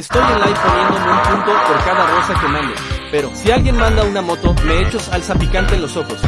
Estoy en live poniéndome un punto por cada rosa que mando, Pero, si alguien manda una moto, me echo salsa picante en los ojos.